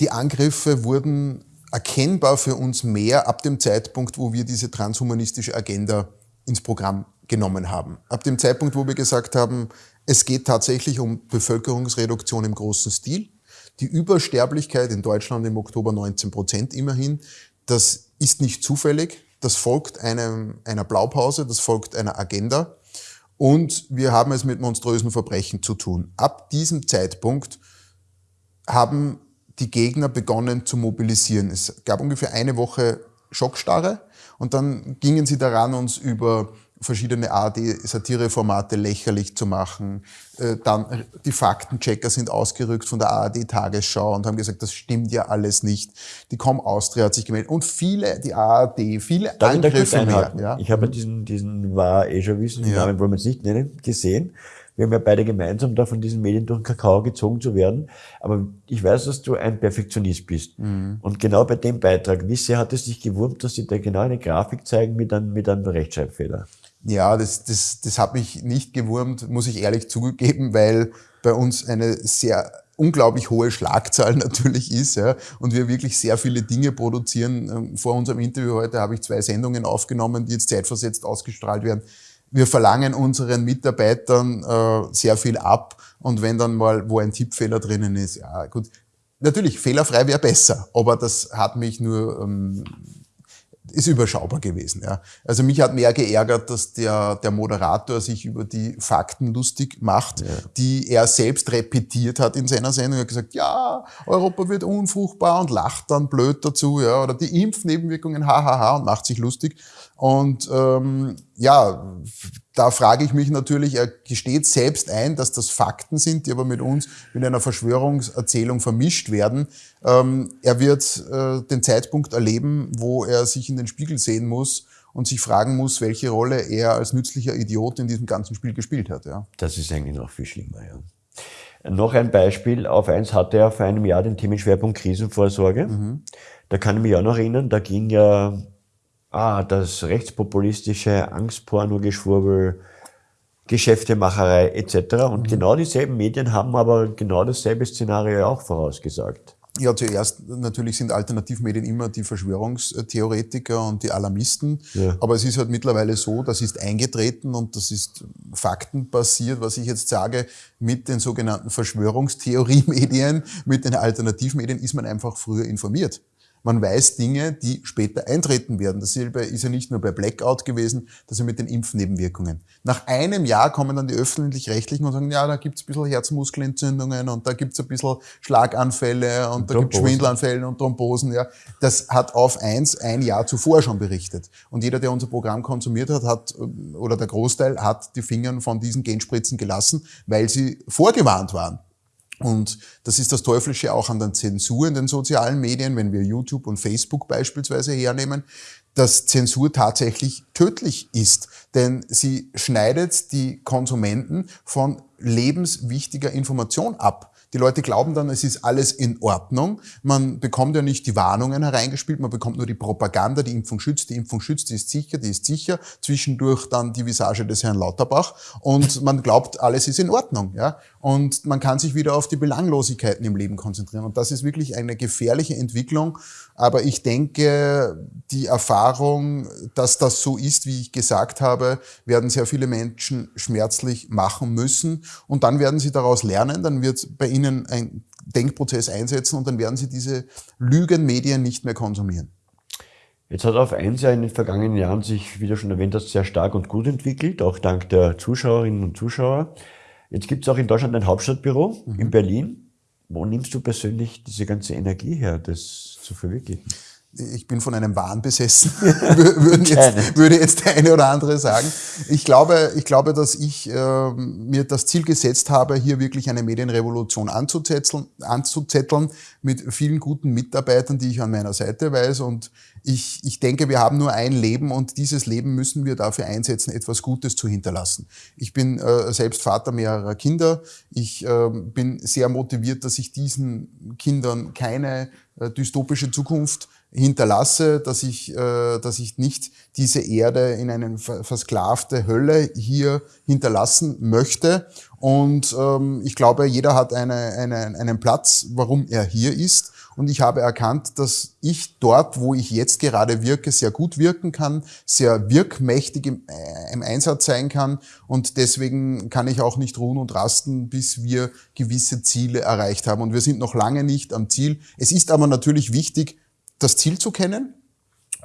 [SPEAKER 2] Die Angriffe wurden erkennbar für uns mehr ab dem Zeitpunkt, wo wir diese transhumanistische Agenda ins Programm genommen haben. Ab dem Zeitpunkt, wo wir gesagt haben, es geht tatsächlich um Bevölkerungsreduktion im großen Stil. Die Übersterblichkeit in Deutschland im Oktober 19 Prozent immerhin, das ist nicht zufällig. Das folgt einem, einer Blaupause, das folgt einer Agenda. Und wir haben es mit monströsen Verbrechen zu tun. Ab diesem Zeitpunkt haben die Gegner begonnen zu mobilisieren. Es gab ungefähr eine Woche Schockstarre und dann gingen sie daran, uns über verschiedene ARD-Satireformate lächerlich zu machen. Äh, dann die Faktenchecker sind ausgerückt von der ARD-Tagesschau und haben gesagt, das stimmt ja alles nicht. Die Com Austria hat sich gemeldet und viele, die ARD, viele
[SPEAKER 1] Darf
[SPEAKER 2] Angriffe
[SPEAKER 1] mehr. Ja? Ich habe diesen, diesen war eh schon wissen, ja. Namen wollen wir jetzt nicht nennen, gesehen. Wir haben ja beide gemeinsam da von diesen Medien durch den Kakao gezogen zu werden. Aber ich weiß, dass du ein Perfektionist bist. Mhm. Und genau bei dem Beitrag, wie sehr hat es dich gewurmt, dass sie da genau eine Grafik zeigen mit einem, mit einem Rechtschreibfehler?
[SPEAKER 2] Ja, das, das, das hat mich nicht gewurmt, muss ich ehrlich zugeben, weil bei uns eine sehr unglaublich hohe Schlagzahl natürlich ist ja, und wir wirklich sehr viele Dinge produzieren. Ähm, vor unserem Interview heute habe ich zwei Sendungen aufgenommen, die jetzt zeitversetzt ausgestrahlt werden. Wir verlangen unseren Mitarbeitern äh, sehr viel ab. Und wenn dann mal wo ein Tippfehler drinnen ist, ja gut, natürlich fehlerfrei wäre besser, aber das hat mich nur ähm, ist überschaubar gewesen. Ja. Also mich hat mehr geärgert, dass der, der Moderator sich über die Fakten lustig macht, ja. die er selbst repetiert hat in seiner Sendung. Er hat gesagt, ja, Europa wird unfruchtbar und lacht dann blöd dazu, ja, oder die Impfnebenwirkungen, hahaha, und macht sich lustig. Und ähm, ja, da frage ich mich natürlich, er gesteht selbst ein, dass das Fakten sind, die aber mit uns mit einer Verschwörungserzählung vermischt werden. Ähm, er wird äh, den Zeitpunkt erleben, wo er sich in den Spiegel sehen muss und sich fragen muss, welche Rolle er als nützlicher Idiot in diesem ganzen Spiel gespielt hat. Ja.
[SPEAKER 1] Das ist eigentlich noch viel schlimmer, ja. Noch ein Beispiel. Auf eins hatte er vor einem Jahr den Themenschwerpunkt Krisenvorsorge. Mhm. Da kann ich mich auch noch erinnern, da ging ja ah, das rechtspopulistische Angstporno-Geschwurbel, Geschäftemacherei etc. Und mhm. genau dieselben Medien haben aber genau dasselbe Szenario auch vorausgesagt.
[SPEAKER 2] Ja, zuerst natürlich sind Alternativmedien immer die Verschwörungstheoretiker und die Alarmisten. Ja. Aber es ist halt mittlerweile so, das ist eingetreten und das ist faktenbasiert, was ich jetzt sage, mit den sogenannten Verschwörungstheorie-Medien, mit den Alternativmedien ist man einfach früher informiert. Man weiß Dinge, die später eintreten werden. Das ist ja nicht nur bei Blackout gewesen, das ist ja mit den Impfnebenwirkungen. Nach einem Jahr kommen dann die Öffentlich-Rechtlichen und sagen, ja, da gibt's ein bisschen Herzmuskelentzündungen und da gibt's ein bisschen Schlaganfälle und, und da gibt's Schwindelanfälle und Thrombosen. Ja. Das hat auf eins ein Jahr zuvor schon berichtet. Und jeder, der unser Programm konsumiert hat, hat, oder der Großteil hat die Finger von diesen Genspritzen gelassen, weil sie vorgewarnt waren. Und das ist das Teuflische auch an der Zensur in den sozialen Medien, wenn wir YouTube und Facebook beispielsweise hernehmen, dass Zensur tatsächlich tödlich ist. Denn sie schneidet die Konsumenten von lebenswichtiger Information ab. Die Leute glauben dann, es ist alles in Ordnung. Man bekommt ja nicht die Warnungen hereingespielt, man bekommt nur die Propaganda, die Impfung schützt, die Impfung schützt, die ist sicher, die ist sicher. Zwischendurch dann die Visage des Herrn Lauterbach und man glaubt, alles ist in Ordnung. Ja? Und man kann sich wieder auf die Belanglosigkeiten im Leben konzentrieren. Und das ist wirklich eine gefährliche Entwicklung. Aber ich denke, die Erfahrung, dass das so ist, wie ich gesagt habe, werden sehr viele Menschen schmerzlich machen müssen. Und dann werden sie daraus lernen, dann wird bei ihnen ein Denkprozess einsetzen und dann werden sie diese Lügenmedien nicht mehr konsumieren.
[SPEAKER 1] Jetzt hat auf eins ja in den vergangenen Jahren sich, wie du schon erwähnt hast, sehr stark und gut entwickelt, auch dank der Zuschauerinnen und Zuschauer. Jetzt gibt es auch in Deutschland ein Hauptstadtbüro mhm. in Berlin. Wo nimmst du persönlich diese ganze Energie her, das zu verwirklichen?
[SPEAKER 2] Ich bin von einem Wahn besessen, jetzt, würde jetzt der eine oder andere sagen. Ich glaube, ich glaube dass ich äh, mir das Ziel gesetzt habe, hier wirklich eine Medienrevolution anzuzetteln, anzuzetteln mit vielen guten Mitarbeitern, die ich an meiner Seite weiß. Und ich, ich denke, wir haben nur ein Leben und dieses Leben müssen wir dafür einsetzen, etwas Gutes zu hinterlassen. Ich bin äh, selbst Vater mehrerer Kinder. Ich äh, bin sehr motiviert, dass ich diesen Kindern keine äh, dystopische Zukunft hinterlasse, dass ich, äh, dass ich nicht diese Erde in eine versklavte Hölle hier hinterlassen möchte. Und ähm, ich glaube, jeder hat eine, eine, einen Platz, warum er hier ist. Und ich habe erkannt, dass ich dort, wo ich jetzt gerade wirke, sehr gut wirken kann, sehr wirkmächtig im, äh, im Einsatz sein kann. Und deswegen kann ich auch nicht ruhen und rasten, bis wir gewisse Ziele erreicht haben. Und wir sind noch lange nicht am Ziel. Es ist aber natürlich wichtig, das Ziel zu kennen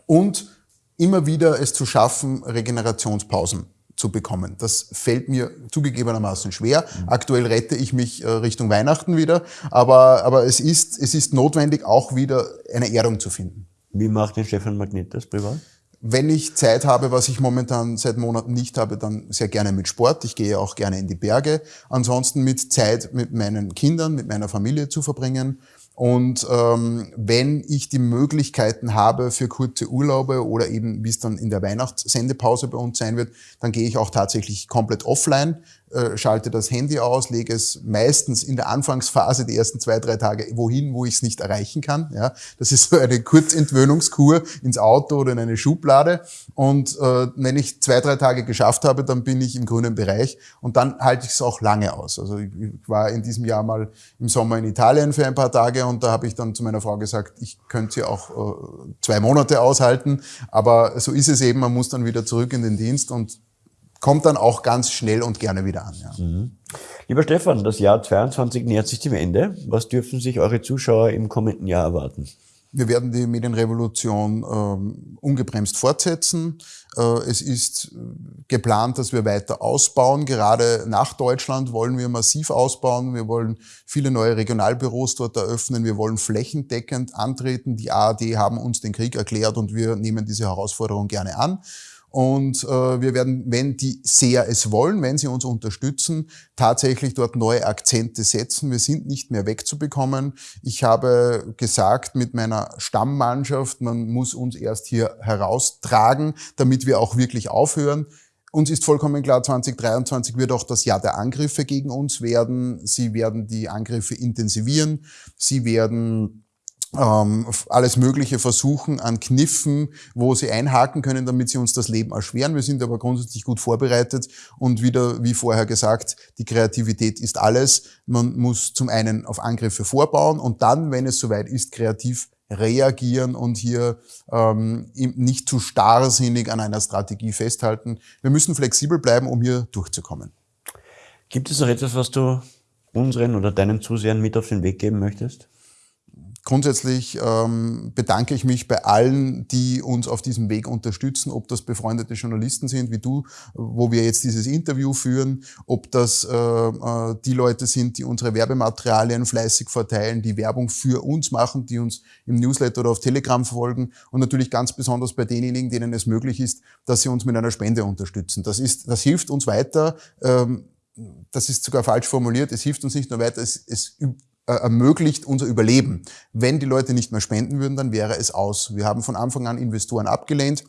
[SPEAKER 2] und immer wieder es zu schaffen, Regenerationspausen zu bekommen. Das fällt mir zugegebenermaßen schwer. Mhm. Aktuell rette ich mich äh, Richtung Weihnachten wieder, aber, aber es, ist, es ist notwendig, auch wieder eine Erdung zu finden.
[SPEAKER 1] Wie macht den Stefan Magnet das privat?
[SPEAKER 2] Wenn ich Zeit habe, was ich momentan seit Monaten nicht habe, dann sehr gerne mit Sport. Ich gehe auch gerne in die Berge. Ansonsten mit Zeit mit meinen Kindern, mit meiner Familie zu verbringen. Und ähm, wenn ich die Möglichkeiten habe für kurze Urlaube oder eben, wie es dann in der Weihnachtssendepause bei uns sein wird, dann gehe ich auch tatsächlich komplett offline. Äh, schalte das Handy aus, lege es meistens in der Anfangsphase die ersten zwei, drei Tage wohin, wo ich es nicht erreichen kann. Ja, das ist so eine Kurzentwöhnungskur ins Auto oder in eine Schublade. Und äh, wenn ich zwei, drei Tage geschafft habe, dann bin ich im grünen Bereich und dann halte ich es auch lange aus. Also ich, war in diesem Jahr mal im Sommer in Italien für ein paar Tage und da habe ich dann zu meiner Frau gesagt, ich könnte sie auch äh, zwei Monate aushalten. Aber so ist es eben, man muss dann wieder zurück in den Dienst und kommt dann auch ganz schnell und gerne wieder an. Ja. Mhm.
[SPEAKER 1] Lieber Stefan, das Jahr 22 nähert sich dem Ende. Was dürfen sich eure Zuschauer im kommenden Jahr erwarten?
[SPEAKER 2] Wir werden die Medienrevolution ähm, ungebremst fortsetzen. Äh, es ist geplant, dass wir weiter ausbauen. Gerade nach Deutschland wollen wir massiv ausbauen. Wir wollen viele neue Regionalbüros dort eröffnen. Wir wollen flächendeckend antreten. Die ARD haben uns den Krieg erklärt und wir nehmen diese Herausforderung gerne an. Und äh, wir werden, wenn die Seher es wollen, wenn sie uns unterstützen, tatsächlich dort neue Akzente setzen. Wir sind nicht mehr wegzubekommen. Ich habe gesagt mit meiner Stammmannschaft, man muss uns erst hier heraustragen, damit wir auch wirklich aufhören. Uns ist vollkommen klar, 2023 wird auch das Jahr der Angriffe gegen uns werden. Sie werden die Angriffe intensivieren. Sie werden ähm, alles Mögliche versuchen an Kniffen, wo sie einhaken können, damit sie uns das Leben erschweren. Wir sind aber grundsätzlich gut vorbereitet und wieder, wie vorher gesagt, die Kreativität ist alles. Man muss zum einen auf Angriffe vorbauen und dann, wenn es soweit ist, kreativ reagieren und hier ähm, nicht zu starrsinnig an einer Strategie festhalten. Wir müssen flexibel bleiben, um hier durchzukommen.
[SPEAKER 1] Gibt es noch etwas, was du unseren oder deinen Zusehern mit auf den Weg geben möchtest?
[SPEAKER 2] Grundsätzlich ähm, bedanke ich mich bei allen, die uns auf diesem Weg unterstützen, ob das befreundete Journalisten sind wie du, wo wir jetzt dieses Interview führen, ob das äh, äh, die Leute sind, die unsere Werbematerialien fleißig verteilen, die Werbung für uns machen, die uns im Newsletter oder auf Telegram folgen und natürlich ganz besonders bei denjenigen, denen es möglich ist, dass sie uns mit einer Spende unterstützen. Das, ist, das hilft uns weiter. Ähm, das ist sogar falsch formuliert. Es hilft uns nicht nur weiter, es, es ermöglicht unser Überleben. Wenn die Leute nicht mehr spenden würden, dann wäre es aus. Wir haben von Anfang an Investoren abgelehnt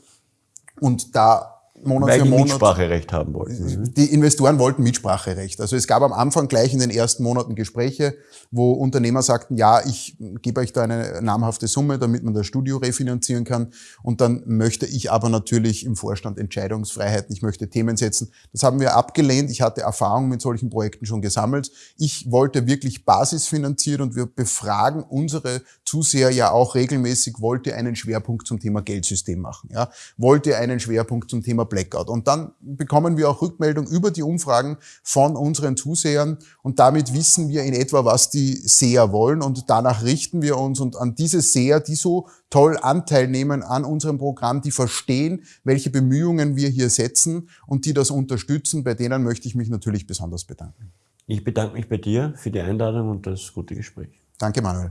[SPEAKER 2] und da
[SPEAKER 1] Monat Weil für die Monat. Mitspracherecht haben wollten.
[SPEAKER 2] Mhm. Die Investoren wollten Mitspracherecht. Also es gab am Anfang gleich in den ersten Monaten Gespräche, wo Unternehmer sagten, ja, ich gebe euch da eine namhafte Summe, damit man das Studio refinanzieren kann. Und dann möchte ich aber natürlich im Vorstand Entscheidungsfreiheit, ich möchte Themen setzen. Das haben wir abgelehnt. Ich hatte Erfahrung mit solchen Projekten schon gesammelt. Ich wollte wirklich basisfinanziert und wir befragen unsere Zuseher ja auch regelmäßig, wollt ihr einen Schwerpunkt zum Thema Geldsystem machen? Ja? Wollt ihr einen Schwerpunkt zum Thema Blackout. Und dann bekommen wir auch Rückmeldung über die Umfragen von unseren Zusehern und damit wissen wir in etwa, was die Seher wollen und danach richten wir uns und an diese Seher, die so toll Anteil nehmen an unserem Programm, die verstehen, welche Bemühungen wir hier setzen und die das unterstützen, bei denen möchte ich mich natürlich besonders bedanken.
[SPEAKER 1] Ich bedanke mich bei dir für die Einladung und das gute Gespräch.
[SPEAKER 2] Danke, Manuel.